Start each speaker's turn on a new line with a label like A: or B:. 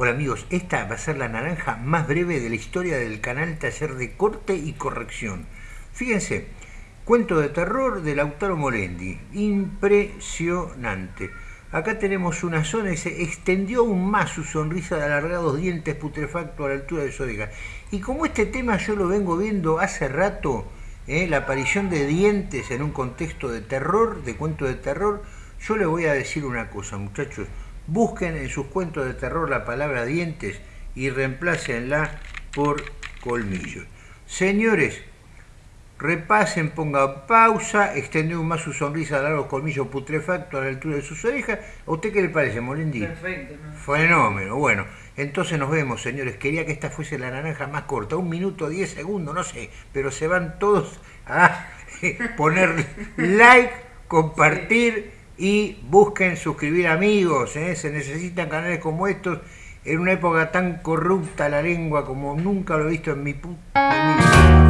A: Hola amigos, esta va a ser la naranja más breve de la historia del canal Taller de Corte y Corrección. Fíjense, cuento de terror de Lautaro Morendi, impresionante. Acá tenemos una zona y se extendió aún más su sonrisa de alargados dientes putrefactos a la altura de su oreja. Y como este tema yo lo vengo viendo hace rato, ¿eh? la aparición de dientes en un contexto de terror, de cuento de terror, yo le voy a decir una cosa muchachos, Busquen en sus cuentos de terror la palabra dientes y reemplácenla por colmillos. Señores, repasen, pongan pausa, extendió más su sonrisa a largos colmillos putrefactos a la altura de sus orejas. ¿A usted qué le parece, Molindi?
B: Perfecto.
A: Fenómeno. Bueno, entonces nos vemos, señores. Quería que esta fuese la naranja más corta, un minuto, diez segundos, no sé, pero se van todos a poner like, compartir y busquen suscribir amigos, ¿eh? se necesitan canales como estos en una época tan corrupta la lengua como nunca lo he visto en mi puta vida.